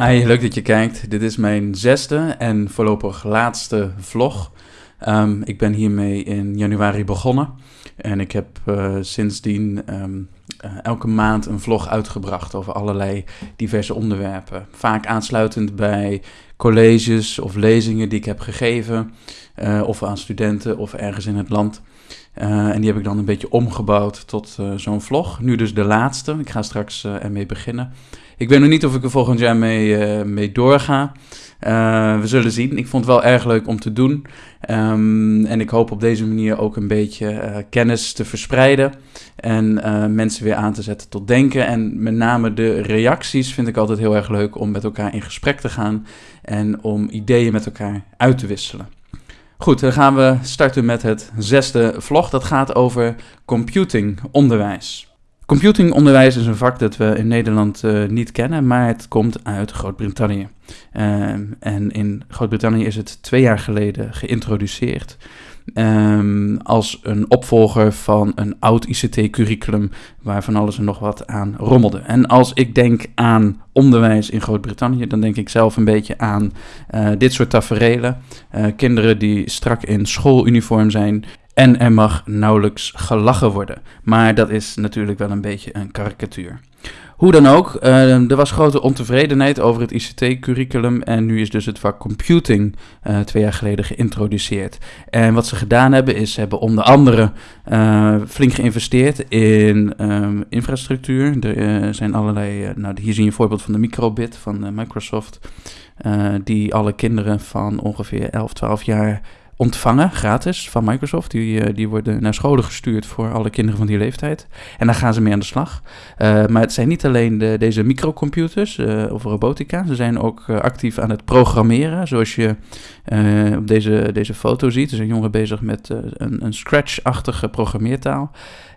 Hi, leuk dat je kijkt. Dit is mijn zesde en voorlopig laatste vlog. Um, ik ben hiermee in januari begonnen en ik heb uh, sindsdien um, uh, elke maand een vlog uitgebracht over allerlei diverse onderwerpen. Vaak aansluitend bij colleges of lezingen die ik heb gegeven, uh, of aan studenten of ergens in het land. En die heb ik dan een beetje omgebouwd tot zo'n vlog. Nu dus de laatste. Ik ga straks ermee beginnen. Ik weet nog niet of ik er volgend jaar mee, mee doorga. we zullen zien. Ik vond het wel erg leuk om te doen. Um, en ik hoop op deze manier ook een beetje kennis te verspreiden. En mensen weer aan te zetten tot denken. En met name de reacties vind ik altijd heel erg leuk om met elkaar in gesprek te gaan. En om ideeën met elkaar uit te wisselen. Goed, dan gaan we starten met het zesde vlog. Dat gaat over computingonderwijs. Computingonderwijs is een vak dat we in Nederland uh, niet kennen, maar het komt uit Groot-Brittannië. Uh, en in Groot-Brittannië is het twee jaar geleden geïntroduceerd. Um, als een opvolger van een oud ICT-curriculum waar van alles en nog wat aan rommelde. En als ik denk aan onderwijs in Groot-Brittannië, dan denk ik zelf een beetje aan uh, dit soort taferelen. Uh, kinderen die strak in schooluniform zijn en er mag nauwelijks gelachen worden. Maar dat is natuurlijk wel een beetje een karikatuur. Hoe dan ook, uh, er was grote ontevredenheid over het ICT-curriculum en nu is dus het vak computing uh, twee jaar geleden geïntroduceerd. En wat ze gedaan hebben is, ze hebben onder andere uh, flink geïnvesteerd in um, infrastructuur. Er zijn allerlei, nou hier zie je een voorbeeld van de microbit van Microsoft, die alle kinderen van ongeveer 11, 12 jaar ontvangen, gratis, van Microsoft. Die, uh, die worden naar scholen gestuurd voor alle kinderen van die leeftijd. En daar gaan ze mee aan de slag. Uh, maar het zijn niet alleen de, deze microcomputers uh, of robotica. Ze zijn ook actief aan het programmeren. Zoals je op deze, deze foto ziet. Er zijn jongeren bezig met een, een Scratch-achtige programmeertaal.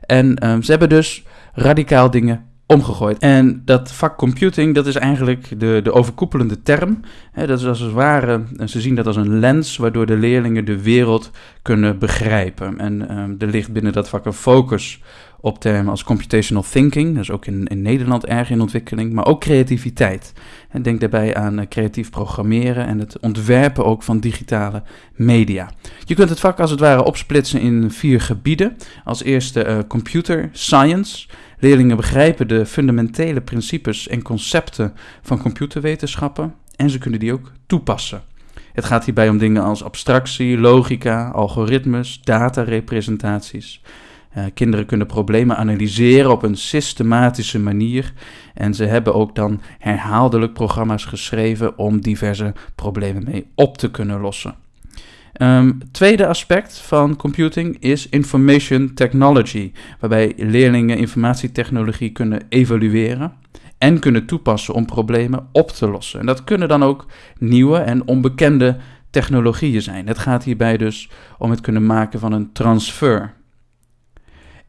En um, ze hebben dus radicaal dingen omgegooid. En dat vak computing, dat is eigenlijk de, de overkoepelende term. dat is als het ware, ze zien dat als een lens waardoor de leerlingen de wereld kunnen begrijpen. En um, er ligt binnen dat vak een focus op termen als computational thinking, dat is ook in, in Nederland erg in ontwikkeling, maar ook creativiteit. En denk daarbij aan uh, creatief programmeren en het ontwerpen ook van digitale media. Je kunt het vak als het ware opsplitsen in vier gebieden. Als eerste uh, computer science. Leerlingen begrijpen de fundamentele principes en concepten van computerwetenschappen en ze kunnen die ook toepassen. Het gaat hierbij om dingen als abstractie, logica, algoritmes, datarepresentaties. Uh, kinderen kunnen problemen analyseren op een systematische manier en ze hebben ook dan herhaaldelijk programma's geschreven om diverse problemen mee op te kunnen lossen. Um, tweede aspect van computing is information technology, waarbij leerlingen informatietechnologie kunnen evalueren en kunnen toepassen om problemen op te lossen. En dat kunnen dan ook nieuwe en onbekende technologieën zijn. Het gaat hierbij dus om het kunnen maken van een transfer.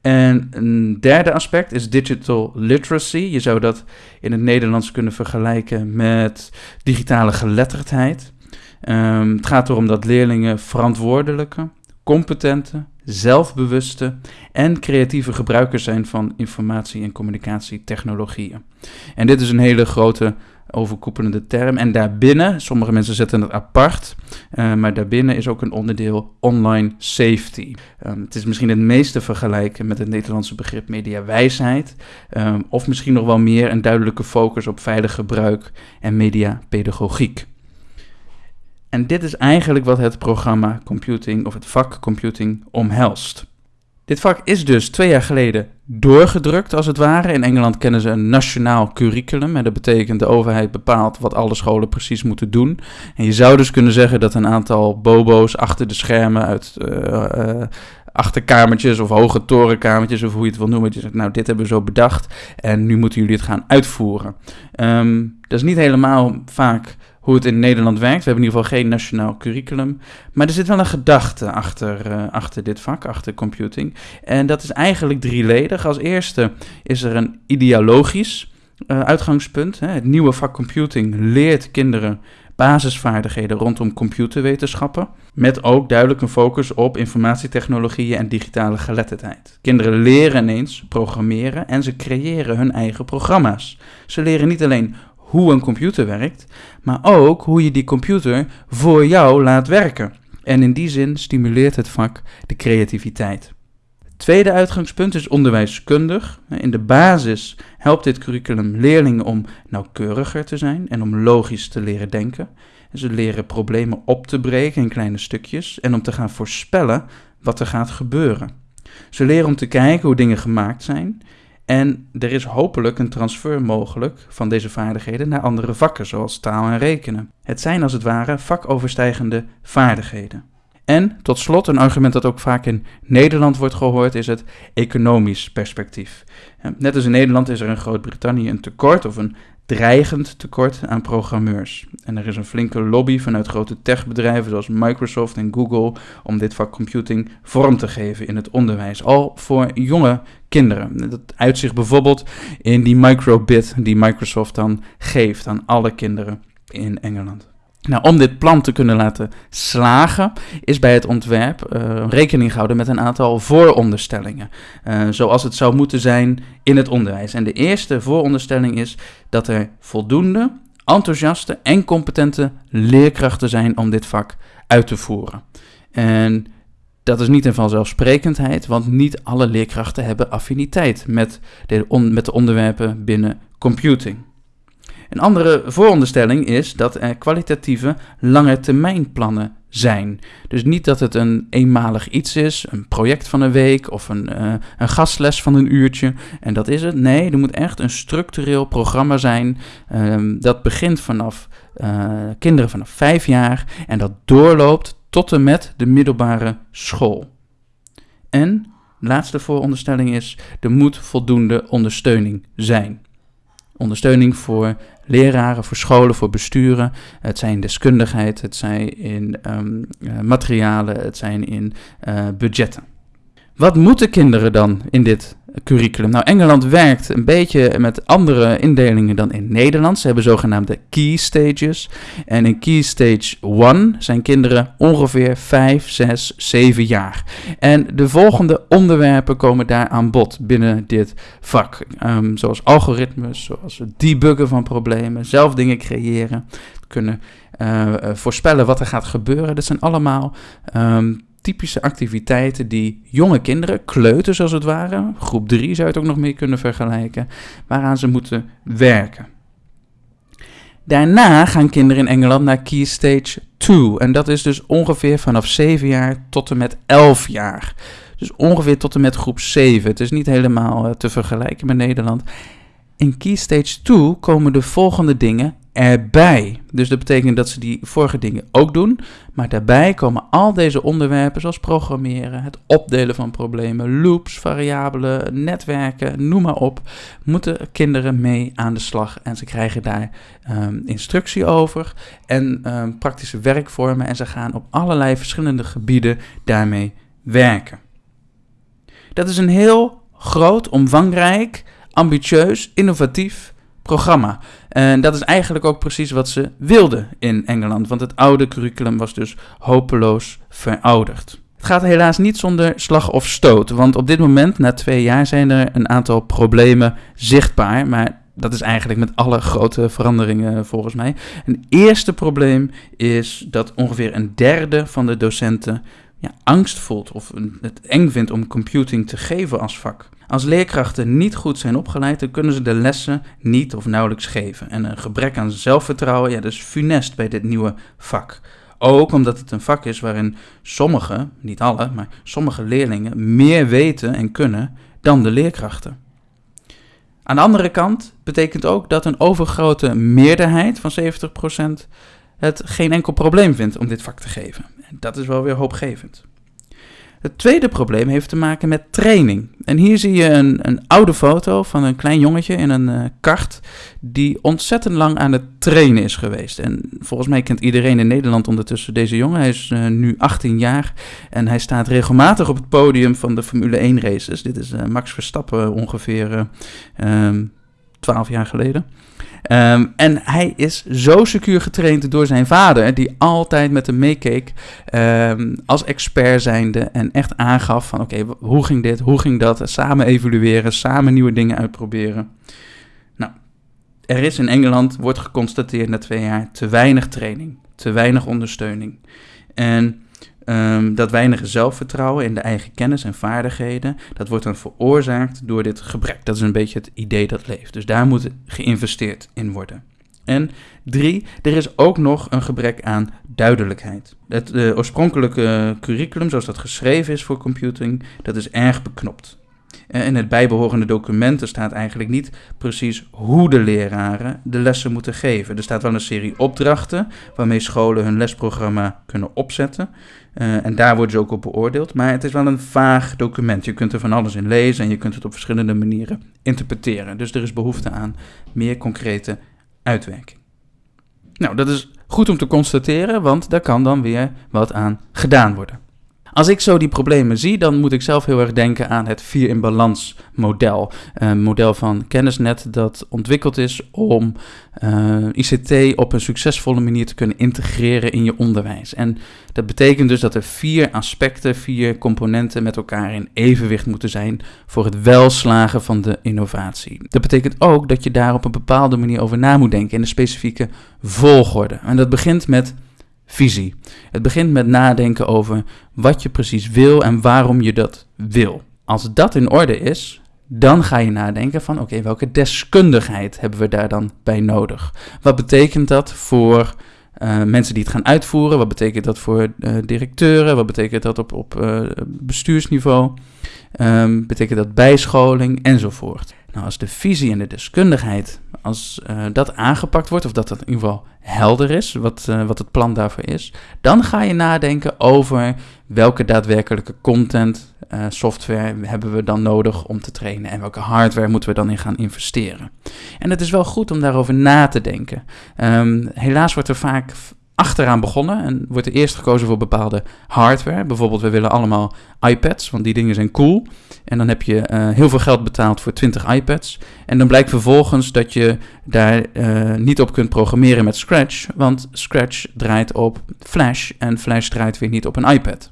En een derde aspect is digital literacy. Je zou dat in het Nederlands kunnen vergelijken met digitale geletterdheid. Um, het gaat erom dat leerlingen verantwoordelijke, competente, zelfbewuste en creatieve gebruikers zijn van informatie- en communicatietechnologieën. En dit is een hele grote overkoepelende term. En daarbinnen, sommige mensen zetten het apart, uh, maar daarbinnen is ook een onderdeel online safety. Um, het is misschien het meeste vergelijken met het Nederlandse begrip mediawijsheid, um, of misschien nog wel meer een duidelijke focus op veilig gebruik en mediapedagogiek. En dit is eigenlijk wat het programma computing of het vak computing omhelst. Dit vak is dus twee jaar geleden doorgedrukt, als het ware. In Engeland kennen ze een nationaal curriculum. En dat betekent de overheid bepaalt wat alle scholen precies moeten doen. En je zou dus kunnen zeggen dat een aantal bobo's achter de schermen uit uh, uh, achterkamertjes of hoge torenkamertjes, of hoe je het wil noemen. Je zegt, nou, dit hebben we zo bedacht en nu moeten jullie het gaan uitvoeren. Um, dat is niet helemaal vaak hoe het in Nederland werkt. We hebben in ieder geval geen nationaal curriculum. Maar er zit wel een gedachte achter, uh, achter dit vak, achter computing. En dat is eigenlijk drieledig. Als eerste is er een ideologisch uh, uitgangspunt. Hè. Het nieuwe vak computing leert kinderen basisvaardigheden rondom computerwetenschappen. Met ook duidelijk een focus op informatietechnologieën en digitale geletterdheid. Kinderen leren ineens programmeren en ze creëren hun eigen programma's. Ze leren niet alleen hoe een computer werkt, maar ook hoe je die computer voor jou laat werken. En in die zin stimuleert het vak de creativiteit. Het tweede uitgangspunt is onderwijskundig. In de basis helpt dit curriculum leerlingen om nauwkeuriger te zijn en om logisch te leren denken. Ze leren problemen op te breken in kleine stukjes en om te gaan voorspellen wat er gaat gebeuren. Ze leren om te kijken hoe dingen gemaakt zijn en er is hopelijk een transfer mogelijk van deze vaardigheden naar andere vakken, zoals taal en rekenen. Het zijn als het ware vakoverstijgende vaardigheden. En tot slot, een argument dat ook vaak in Nederland wordt gehoord, is het economisch perspectief. Net als in Nederland is er in Groot-Brittannië een tekort of een dreigend tekort aan programmeurs. En er is een flinke lobby vanuit grote techbedrijven zoals Microsoft en Google om dit vak computing vorm te geven in het onderwijs, al voor jonge kinderen. Dat uitzicht bijvoorbeeld in die microbit die Microsoft dan geeft aan alle kinderen in Engeland. Nou, om dit plan te kunnen laten slagen, is bij het ontwerp uh, rekening gehouden met een aantal vooronderstellingen. Uh, zoals het zou moeten zijn in het onderwijs. En de eerste vooronderstelling is dat er voldoende enthousiaste en competente leerkrachten zijn om dit vak uit te voeren. En dat is niet een vanzelfsprekendheid, want niet alle leerkrachten hebben affiniteit met de, met de onderwerpen binnen computing. Een andere vooronderstelling is dat er kwalitatieve lange termijnplannen zijn. Dus niet dat het een eenmalig iets is, een project van een week of een, uh, een gastles van een uurtje. En dat is het. Nee, er moet echt een structureel programma zijn. Um, dat begint vanaf uh, kinderen vanaf vijf jaar en dat doorloopt tot en met de middelbare school. En laatste vooronderstelling is: er moet voldoende ondersteuning zijn. Ondersteuning voor leraren, voor scholen, voor besturen. Het zijn deskundigheid, het zijn in um, materialen, het zijn in uh, budgetten. Wat moeten kinderen dan in dit curriculum? Nou, Engeland werkt een beetje met andere indelingen dan in Nederland. Ze hebben zogenaamde key stages. En in key stage 1 zijn kinderen ongeveer 5, 6, 7 jaar. En de volgende onderwerpen komen daar aan bod binnen dit vak. Um, zoals algoritmes, zoals het debuggen van problemen, zelf dingen creëren, kunnen uh, voorspellen wat er gaat gebeuren. Dat zijn allemaal um, typische activiteiten die jonge kinderen, kleuters als het ware, groep 3 zou je het ook nog mee kunnen vergelijken, waaraan ze moeten werken. Daarna gaan kinderen in Engeland naar Key Stage 2 en dat is dus ongeveer vanaf 7 jaar tot en met 11 jaar. Dus ongeveer tot en met groep 7. Het is niet helemaal uh, te vergelijken met Nederland. In Key Stage 2 komen de volgende dingen erbij. Dus dat betekent dat ze die vorige dingen ook doen, maar daarbij komen al deze onderwerpen zoals programmeren, het opdelen van problemen, loops, variabelen, netwerken, noem maar op, moeten kinderen mee aan de slag en ze krijgen daar um, instructie over en um, praktische werkvormen en ze gaan op allerlei verschillende gebieden daarmee werken. Dat is een heel groot, omvangrijk, ambitieus, innovatief programma. En dat is eigenlijk ook precies wat ze wilden in Engeland, want het oude curriculum was dus hopeloos verouderd. Het gaat helaas niet zonder slag of stoot, want op dit moment, na twee jaar, zijn er een aantal problemen zichtbaar, maar dat is eigenlijk met alle grote veranderingen volgens mij. Een eerste probleem is dat ongeveer een derde van de docenten ja, angst voelt of het eng vindt om computing te geven als vak. Als leerkrachten niet goed zijn opgeleid, dan kunnen ze de lessen niet of nauwelijks geven. En een gebrek aan zelfvertrouwen, ja, dat is funest bij dit nieuwe vak. Ook omdat het een vak is waarin sommige, niet alle, maar sommige leerlingen meer weten en kunnen dan de leerkrachten. Aan de andere kant betekent ook dat een overgrote meerderheid van 70% het geen enkel probleem vindt om dit vak te geven. Dat is wel weer hoopgevend. Het tweede probleem heeft te maken met training. En hier zie je een, een oude foto van een klein jongetje in een uh, kart die ontzettend lang aan het trainen is geweest. En volgens mij kent iedereen in Nederland ondertussen deze jongen. Hij is uh, nu 18 jaar en hij staat regelmatig op het podium van de Formule 1 races. Dit is uh, Max Verstappen ongeveer 12 jaar geleden. Um, en hij is zo secuur getraind door zijn vader, die altijd met hem meekeek um, als expert zijnde en echt aangaf van oké, hoe ging dit, hoe ging dat, samen evalueren, samen nieuwe dingen uitproberen. Nou, er is in Engeland, wordt geconstateerd na twee jaar, te weinig training, te weinig ondersteuning. En um, dat weinige zelfvertrouwen in de eigen kennis en vaardigheden, dat wordt dan veroorzaakt door dit gebrek. Dat is een beetje het idee dat leeft. Dus daar moet geïnvesteerd in worden. En drie, er is ook nog een gebrek aan duidelijkheid. Het uh, oorspronkelijke curriculum, zoals dat geschreven is voor computing, dat is erg beknopt. Eh, in het bijbehorende documenten staat eigenlijk niet precies hoe de leraren de lessen moeten geven. Er staat wel een serie opdrachten waarmee scholen hun lesprogramma kunnen opzetten. Uh, en daar worden ze ook op beoordeeld. Maar het is wel een vaag document. Je kunt er van alles in lezen en je kunt het op verschillende manieren interpreteren. Dus er is behoefte aan meer concrete uitwerking. Nou, dat is goed om te constateren, want daar kan dan weer wat aan gedaan worden. Als ik zo die problemen zie, dan moet ik zelf heel erg denken aan het vier in balans model. Een model van kennisnet dat ontwikkeld is om eh, ICT op een succesvolle manier te kunnen integreren in je onderwijs. En dat betekent dus dat er vier aspecten, vier componenten met elkaar in evenwicht moeten zijn voor het welslagen van de innovatie. Dat betekent ook dat je daar op een bepaalde manier over na moet denken in een specifieke volgorde. En dat begint met visie. Het begint met nadenken over wat je precies wil en waarom je dat wil. Als dat in orde is, dan ga je nadenken van oké, welke deskundigheid hebben we daar dan bij nodig? Wat betekent dat voor uh, mensen die het gaan uitvoeren? Wat betekent dat voor uh, directeuren? Wat betekent dat op, op uh, bestuursniveau? Um, betekent dat bijscholing enzovoort? Nou, als de visie en de deskundigheid, als uh, dat aangepakt wordt, of dat dat in ieder geval helder is, wat, uh, wat het plan daarvoor is, dan ga je nadenken over welke daadwerkelijke content, uh, software hebben we dan nodig om te trainen en welke hardware moeten we dan in gaan investeren. En het is wel goed om daarover na te denken. Um, helaas wordt er vaak achteraan begonnen en wordt er eerst gekozen voor bepaalde hardware. Bijvoorbeeld, we willen allemaal iPads, want die dingen zijn cool. En dan heb je uh, heel veel geld betaald voor 20 iPads. En dan blijkt vervolgens dat je daar uh, niet op kunt programmeren met Scratch, want Scratch draait op Flash en Flash draait weer niet op een iPad.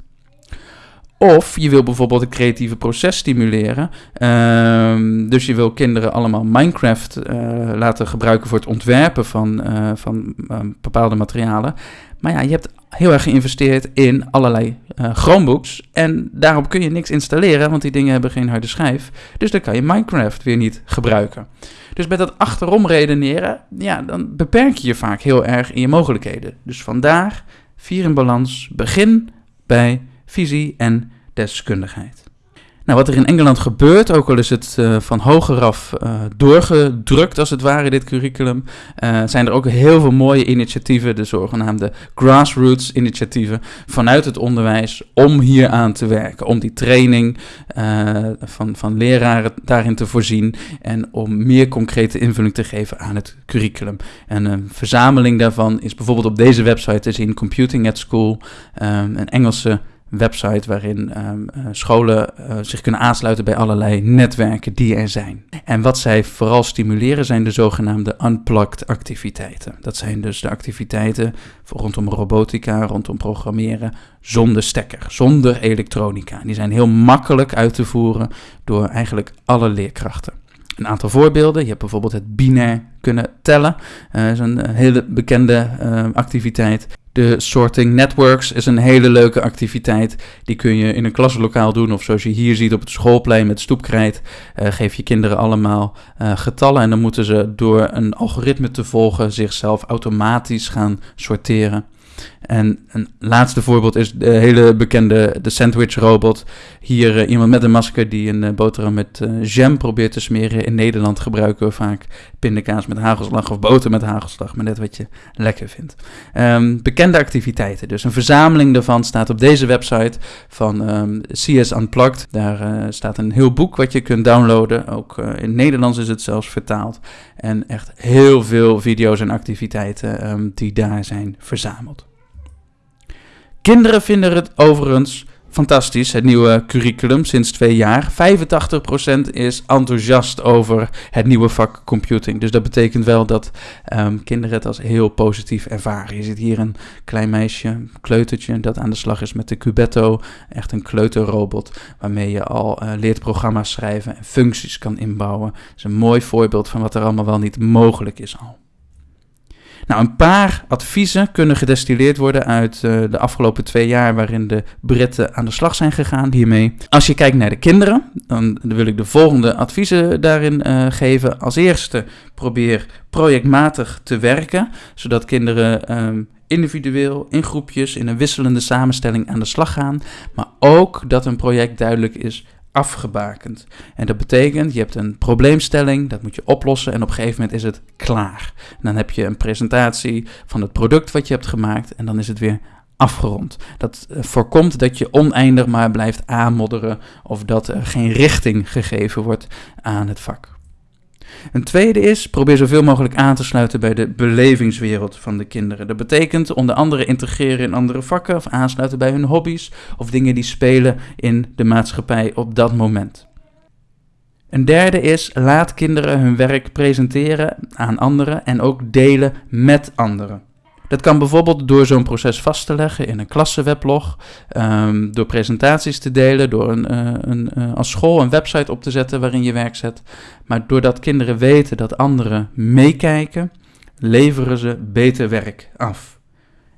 Of je wil bijvoorbeeld een creatieve proces stimuleren. Uh, dus je wil kinderen allemaal Minecraft uh, laten gebruiken voor het ontwerpen van, uh, van bepaalde materialen. Maar ja, je hebt heel erg geïnvesteerd in allerlei Chromebooks. En daarop kun je niks installeren, want die dingen hebben geen harde schijf. Dus dan kan je Minecraft weer niet gebruiken. Dus met dat achterom redeneren, ja, dan beperk je je vaak heel erg in je mogelijkheden. Dus vandaar, vier in balans, begin bij visie en deskundigheid. Nou, wat er in Engeland gebeurt, ook al is het uh, van hogeraf uh, doorgedrukt als het ware, dit curriculum, uh, zijn er ook heel veel mooie initiatieven, de zogenaamde grassroots initiatieven, vanuit het onderwijs om hier aan te werken. Om die training van, van leraren daarin te voorzien en om meer concrete invulling te geven aan het curriculum. En een verzameling daarvan is bijvoorbeeld op deze website te zien, Computing at School, een Engelse website waarin um, scholen uh, zich kunnen aansluiten bij allerlei netwerken die er zijn. En wat zij vooral stimuleren zijn de zogenaamde unplugged activiteiten. Dat zijn dus de activiteiten rondom robotica, rondom programmeren, zonder stekker, zonder elektronica. Die zijn heel makkelijk uit te voeren door eigenlijk alle leerkrachten. Een aantal voorbeelden. Je hebt bijvoorbeeld het binair kunnen tellen. Dat uh, is een hele bekende activiteit. De sorting networks is een hele leuke activiteit. Die kun je in een klaslokaal doen. Of zoals je hier ziet op het schoolplein met stoepkrijt. Uh, geef je kinderen allemaal uh, getallen. En dan moeten ze door een algoritme te volgen zichzelf automatisch gaan sorteren. En een laatste voorbeeld is de hele bekende de sandwich robot. Hier uh, iemand met een masker die een uh, boterham met uh, jam probeert te smeren. In Nederland gebruiken we vaak pindakaas met hagelslag of boter met hagelslag, maar net wat je lekker vindt. Um, bekende activiteiten, dus een verzameling daarvan staat op deze website van um, CS Unplugged. Daar staat een heel boek wat je kunt downloaden. Ook in Nederlands is het zelfs vertaald. En echt heel veel video's en activiteiten um, die daar zijn verzameld. Kinderen vinden het overigens fantastisch, het nieuwe curriculum sinds twee jaar. 85% is enthousiast over het nieuwe vak computing. Dus dat betekent wel dat ehm, kinderen het als heel positief ervaren. Je ziet hier een klein meisje, kleutertje, dat aan de slag is met de Cubetto. Echt een kleuterrobot waarmee je al uh, leert programma's schrijven en functies kan inbouwen. Dat is een mooi voorbeeld van wat er allemaal wel niet mogelijk is al. Nou, een paar adviezen kunnen gedestilleerd worden uit uh, de afgelopen twee jaar waarin de Britten aan de slag zijn gegaan hiermee. Als je kijkt naar de kinderen, dan wil ik de volgende adviezen daarin uh, geven. Als eerste, probeer projectmatig te werken, zodat kinderen um, individueel, in groepjes, in een wisselende samenstelling aan de slag gaan. Maar ook dat een project duidelijk is afgebakend. En dat betekent, je hebt een probleemstelling, dat moet je oplossen en op een gegeven moment is het klaar. Dan heb je een presentatie van het product wat je hebt gemaakt en dan is het weer afgerond. Dat eh, voorkomt dat je oneindig maar blijft aanmodderen of dat er geen richting gegeven wordt aan het vak. Een tweede is, probeer zoveel mogelijk aan te sluiten bij de belevingswereld van de kinderen. Dat betekent onder andere integreren in andere vakken of aansluiten bij hun hobby's of dingen die spelen in de maatschappij op dat moment. Een derde is, laat kinderen hun werk presenteren aan anderen en ook delen met anderen. Dat kan bijvoorbeeld door zo'n proces vast te leggen in een klassenweblog, um, door presentaties te delen, door een, uh, een, uh, als school een website op te zetten waarin je werk zet. Maar doordat kinderen weten dat anderen meekijken, leveren ze beter werk af.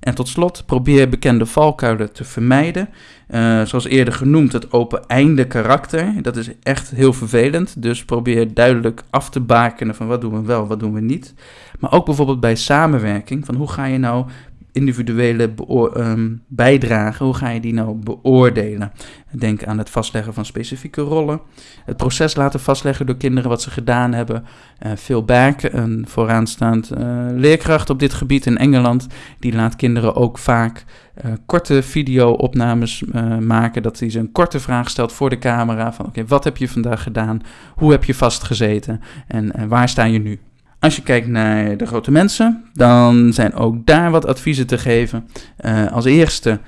En tot slot, probeer bekende valkuilen te vermijden. Uh, zoals eerder genoemd, het open-einde karakter. Dat is echt heel vervelend. Dus probeer duidelijk af te bakenen van wat doen we wel, wat doen we niet. Maar ook bijvoorbeeld bij samenwerking, van hoe ga je nou individuele um, bijdragen, hoe ga je die nou beoordelen? Denk aan het vastleggen van specifieke rollen, het proces laten vastleggen door kinderen wat ze gedaan hebben. Uh, Phil Back, een vooraanstaand uh, leerkracht op dit gebied in Engeland, die laat kinderen ook vaak uh, korte video-opnames maken, dat hij ze een korte vraag stelt voor de camera van oké, wat heb je vandaag gedaan, hoe heb je vastgezeten en waar sta je nu? Als je kijkt naar de grote mensen, dan zijn ook daar wat adviezen te geven. Uh, als eerste,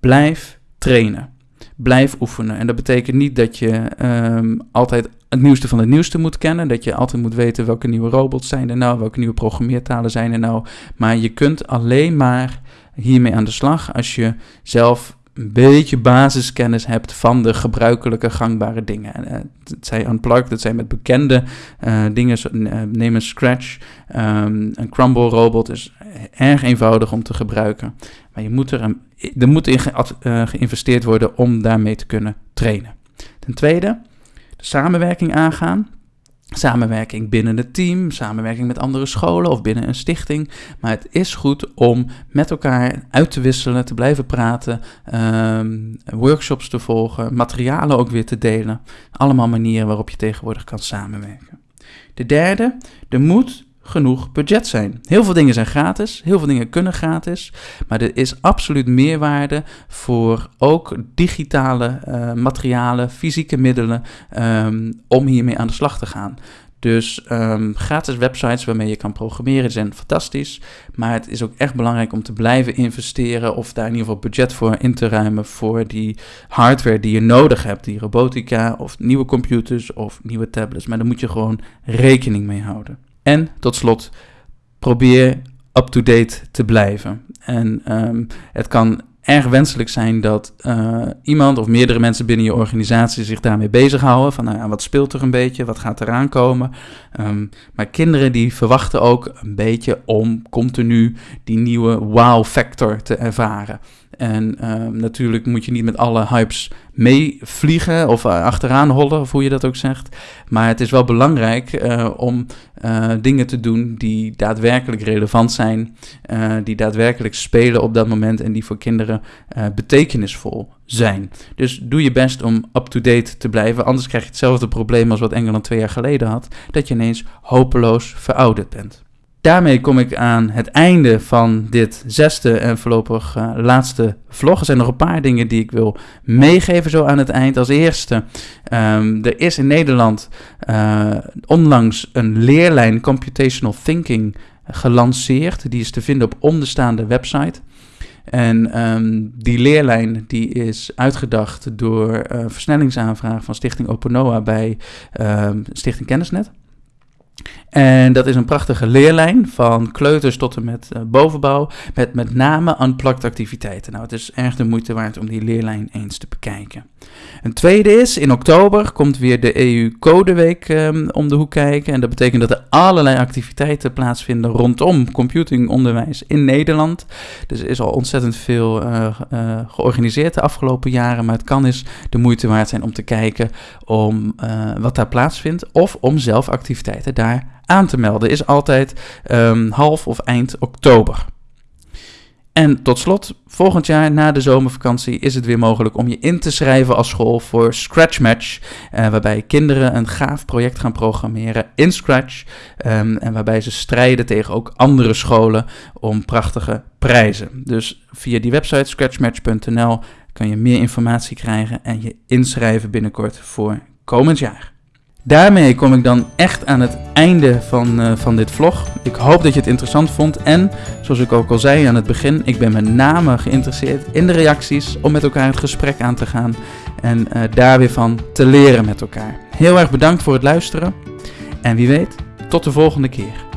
blijf trainen. Blijf oefenen. En dat betekent niet dat je um, altijd het nieuwste van het nieuwste moet kennen. Dat je altijd moet weten welke nieuwe robots zijn er nou, welke nieuwe programmeertalen zijn er nou. Maar je kunt alleen maar hiermee aan de slag als je zelf een beetje basiskennis hebt van de gebruikelijke gangbare dingen. Uh, het zijn unplugged, dat zijn met bekende uh, dingen, uh, neem een Scratch. Um, een Crumble robot is erg eenvoudig om te gebruiken. Maar je moet er, een, er moet in ge, geïnvesteerd worden om daarmee te kunnen trainen. Ten tweede, de samenwerking aangaan. Samenwerking binnen het team, samenwerking met andere scholen of binnen een stichting. Maar het is goed om met elkaar uit te wisselen, te blijven praten, um, workshops te volgen, materialen ook weer te delen. Allemaal manieren waarop je tegenwoordig kan samenwerken. De derde, er moet genoeg budget zijn. Heel veel dingen zijn gratis, heel veel dingen kunnen gratis, maar er is absoluut meerwaarde voor ook digitale uh, materialen, fysieke middelen um, om hiermee aan de slag te gaan. Dus um, gratis websites waarmee je kan programmeren zijn fantastisch. Maar het is ook echt belangrijk om te blijven investeren of daar in ieder geval budget voor in te ruimen voor die hardware die je nodig hebt. Die robotica of nieuwe computers of nieuwe tablets. Maar daar moet je gewoon rekening mee houden. En tot slot, probeer up-to-date te blijven. En um, het kan erg wenselijk zijn dat uh, iemand of meerdere mensen binnen je organisatie zich daarmee bezighouden. Van nou ja, wat speelt er een beetje, wat gaat eraan komen. Um, maar kinderen die verwachten ook een beetje om continu die nieuwe wow-factor te ervaren. En uh, natuurlijk moet je niet met alle hypes meevliegen of uh, achteraan hollen, of hoe je dat ook zegt. Maar het is wel belangrijk uh, om uh, dingen te doen die daadwerkelijk relevant zijn, die daadwerkelijk spelen op dat moment en die voor kinderen betekenisvol zijn. Dus doe je best om up-to-date te blijven, anders krijg je hetzelfde probleem als wat Engeland twee jaar geleden had, dat je ineens hopeloos verouderd bent daarmee kom ik aan het einde van dit zesde en voorlopig uh, laatste vlog. Er zijn nog een paar dingen die ik wil meegeven zo aan het eind. Als eerste, um, er is in Nederland uh, onlangs een leerlijn Computational Thinking gelanceerd. Die is te vinden op onderstaande website. En ehm, die leerlijn die is uitgedacht door uh, versnellingsaanvraag van Stichting Openoa bij um, Stichting Kennisnet. En dat is een prachtige leerlijn van kleuters tot en met uh, bovenbouw, met met name unplugged activiteiten. Nou, het is erg de moeite waard om die leerlijn eens te bekijken. Een tweede is, in oktober komt weer de EU-codeweek um, om de hoek kijken. En dat betekent dat er allerlei activiteiten plaatsvinden rondom computingonderwijs in Nederland. Dus er is al ontzettend veel uh, uh, georganiseerd de afgelopen jaren, maar het kan eens de moeite waard zijn om te kijken om wat daar plaatsvindt of om zelf activiteiten daar aan te melden is altijd um, half of eind oktober. En tot slot, volgend jaar na de zomervakantie is het weer mogelijk om je in te schrijven als school voor Scratch Match. Uh, waarbij kinderen een gaaf project gaan programmeren in Scratch. Um, en waarbij ze strijden tegen ook andere scholen om prachtige prijzen. Dus via die website scratchmatch.nl kan je meer informatie krijgen en je inschrijven binnenkort voor komend jaar. Daarmee kom ik dan echt aan het einde van, uh, van dit vlog. Ik hoop dat je het interessant vond. En zoals ik ook al zei aan het begin, ik ben met name geïnteresseerd in de reacties om met elkaar het gesprek aan te gaan en uh, daar weer van te leren met elkaar. Heel erg bedankt voor het luisteren en wie weet, tot de volgende keer.